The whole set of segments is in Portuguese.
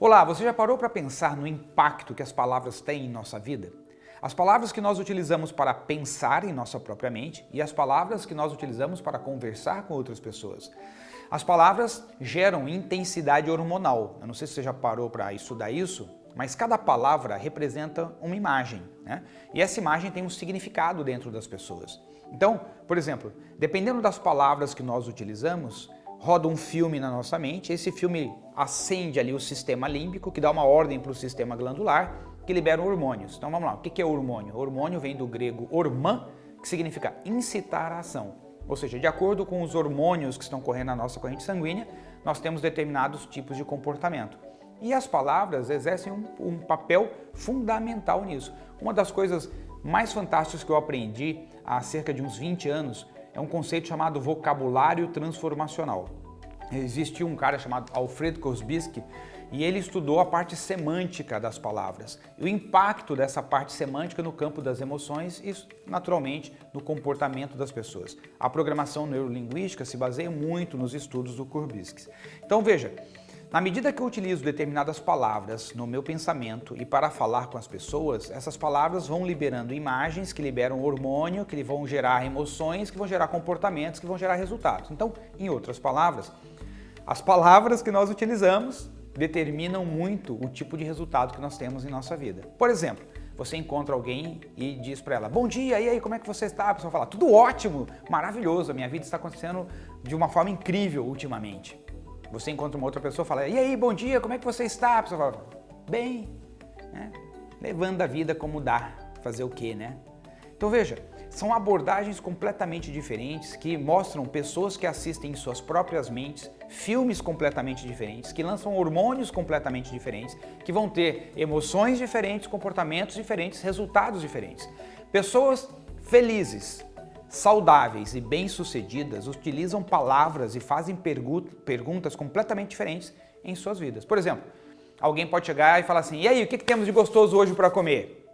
Olá, você já parou para pensar no impacto que as palavras têm em nossa vida? As palavras que nós utilizamos para pensar em nossa própria mente e as palavras que nós utilizamos para conversar com outras pessoas. As palavras geram intensidade hormonal. Eu não sei se você já parou para estudar isso, mas cada palavra representa uma imagem, né? E essa imagem tem um significado dentro das pessoas. Então, por exemplo, dependendo das palavras que nós utilizamos, roda um filme na nossa mente, esse filme acende ali o sistema límbico, que dá uma ordem para o sistema glandular, que libera hormônios. Então vamos lá, o que é hormônio? Hormônio vem do grego hormã, que significa incitar a ação. Ou seja, de acordo com os hormônios que estão correndo na nossa corrente sanguínea, nós temos determinados tipos de comportamento. E as palavras exercem um, um papel fundamental nisso. Uma das coisas mais fantásticas que eu aprendi há cerca de uns 20 anos é um conceito chamado vocabulário transformacional. Existiu um cara chamado Alfred Kosbiski e ele estudou a parte semântica das palavras, o impacto dessa parte semântica no campo das emoções e, naturalmente, no comportamento das pessoas. A programação neurolinguística se baseia muito nos estudos do Kurbisky. Então veja, na medida que eu utilizo determinadas palavras no meu pensamento e para falar com as pessoas, essas palavras vão liberando imagens que liberam hormônio, que vão gerar emoções, que vão gerar comportamentos, que vão gerar resultados. Então, em outras palavras, as palavras que nós utilizamos determinam muito o tipo de resultado que nós temos em nossa vida. Por exemplo, você encontra alguém e diz para ela, bom dia, e aí, como é que você está? A pessoa fala, tudo ótimo, maravilhoso, a minha vida está acontecendo de uma forma incrível ultimamente. Você encontra uma outra pessoa e fala, e aí, bom dia, como é que você está? A pessoa fala, bem, né? levando a vida como dá, fazer o quê, né? Então veja, são abordagens completamente diferentes que mostram pessoas que assistem em suas próprias mentes filmes completamente diferentes, que lançam hormônios completamente diferentes, que vão ter emoções diferentes, comportamentos diferentes, resultados diferentes. Pessoas felizes, saudáveis e bem-sucedidas utilizam palavras e fazem perguntas completamente diferentes em suas vidas. Por exemplo, alguém pode chegar e falar assim, e aí, o que, que temos de gostoso hoje para comer?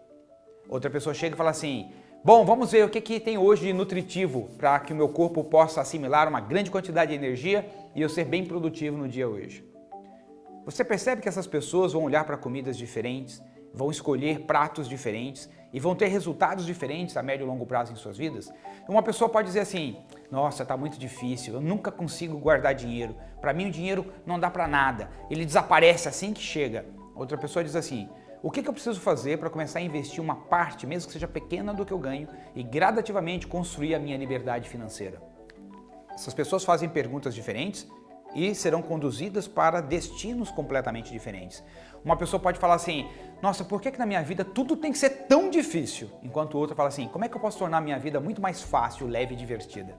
Outra pessoa chega e fala assim, bom, vamos ver o que, que tem hoje de nutritivo para que o meu corpo possa assimilar uma grande quantidade de energia e eu ser bem produtivo no dia hoje. Você percebe que essas pessoas vão olhar para comidas diferentes, vão escolher pratos diferentes e vão ter resultados diferentes a médio e longo prazo em suas vidas? Uma pessoa pode dizer assim, nossa, está muito difícil, eu nunca consigo guardar dinheiro, para mim o dinheiro não dá para nada, ele desaparece assim que chega. Outra pessoa diz assim, o que, que eu preciso fazer para começar a investir uma parte, mesmo que seja pequena do que eu ganho, e gradativamente construir a minha liberdade financeira? Essas pessoas fazem perguntas diferentes e serão conduzidas para destinos completamente diferentes. Uma pessoa pode falar assim, nossa, por que, que na minha vida tudo tem que ser tão difícil? Enquanto outra fala assim, como é que eu posso tornar a minha vida muito mais fácil, leve e divertida?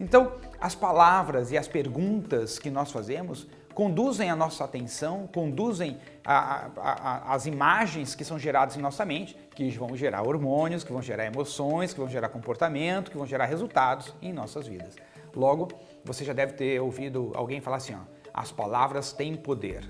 Então, as palavras e as perguntas que nós fazemos conduzem a nossa atenção, conduzem a, a, a, as imagens que são geradas em nossa mente, que vão gerar hormônios, que vão gerar emoções, que vão gerar comportamento, que vão gerar resultados em nossas vidas. Logo, você já deve ter ouvido alguém falar assim, ó, as palavras têm poder.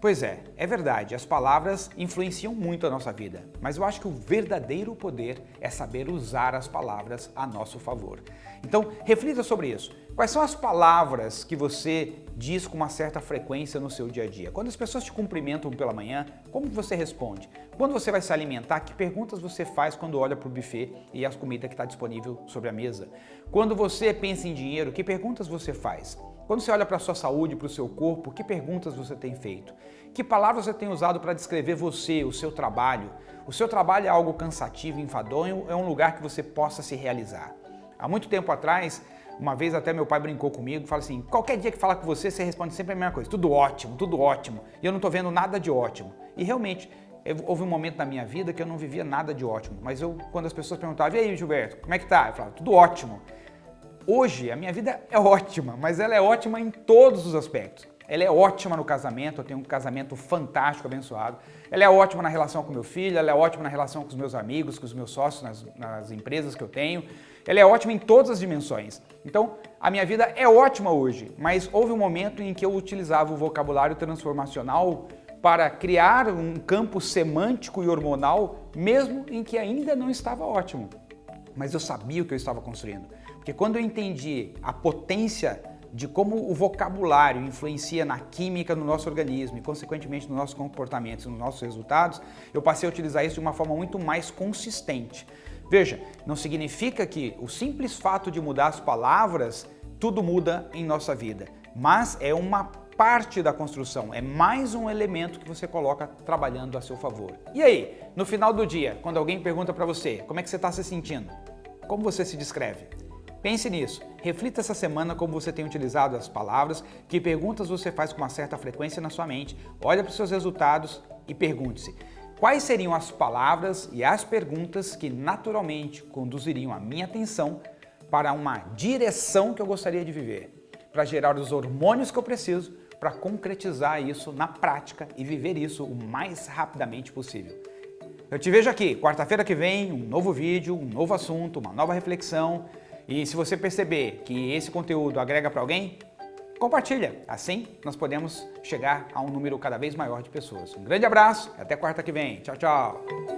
Pois é, é verdade, as palavras influenciam muito a nossa vida, mas eu acho que o verdadeiro poder é saber usar as palavras a nosso favor. Então, reflita sobre isso. Quais são as palavras que você diz com uma certa frequência no seu dia a dia? Quando as pessoas te cumprimentam pela manhã, como você responde? Quando você vai se alimentar, que perguntas você faz quando olha para o buffet e as comidas que está disponível sobre a mesa? Quando você pensa em dinheiro, que perguntas você faz? Quando você olha para a sua saúde, para o seu corpo, que perguntas você tem feito? Que palavras você tem usado para descrever você, o seu trabalho? O seu trabalho é algo cansativo, enfadonho, é um lugar que você possa se realizar. Há muito tempo atrás, uma vez até meu pai brincou comigo, fala assim, qualquer dia que falar com você, você responde sempre a mesma coisa, tudo ótimo, tudo ótimo, e eu não estou vendo nada de ótimo. E realmente, houve um momento na minha vida que eu não vivia nada de ótimo, mas eu, quando as pessoas perguntavam, e aí Gilberto, como é que tá? Eu falava, tudo ótimo. Hoje, a minha vida é ótima, mas ela é ótima em todos os aspectos. Ela é ótima no casamento, eu tenho um casamento fantástico, abençoado. Ela é ótima na relação com meu filho, ela é ótima na relação com os meus amigos, com os meus sócios, nas, nas empresas que eu tenho. Ela é ótima em todas as dimensões. Então, a minha vida é ótima hoje, mas houve um momento em que eu utilizava o vocabulário transformacional para criar um campo semântico e hormonal, mesmo em que ainda não estava ótimo. Mas eu sabia o que eu estava construindo. Porque quando eu entendi a potência de como o vocabulário influencia na química no nosso organismo e, consequentemente, nos nossos comportamentos e nos nossos resultados, eu passei a utilizar isso de uma forma muito mais consistente. Veja, não significa que o simples fato de mudar as palavras, tudo muda em nossa vida, mas é uma parte da construção, é mais um elemento que você coloca trabalhando a seu favor. E aí, no final do dia, quando alguém pergunta para você como é que você está se sentindo, como você se descreve? Pense nisso. Reflita essa semana como você tem utilizado as palavras, que perguntas você faz com uma certa frequência na sua mente, olha para os seus resultados e pergunte-se quais seriam as palavras e as perguntas que naturalmente conduziriam a minha atenção para uma direção que eu gostaria de viver, para gerar os hormônios que eu preciso para concretizar isso na prática e viver isso o mais rapidamente possível. Eu te vejo aqui, quarta-feira que vem, um novo vídeo, um novo assunto, uma nova reflexão. E se você perceber que esse conteúdo agrega para alguém, compartilha. Assim nós podemos chegar a um número cada vez maior de pessoas. Um grande abraço e até quarta que vem. Tchau, tchau!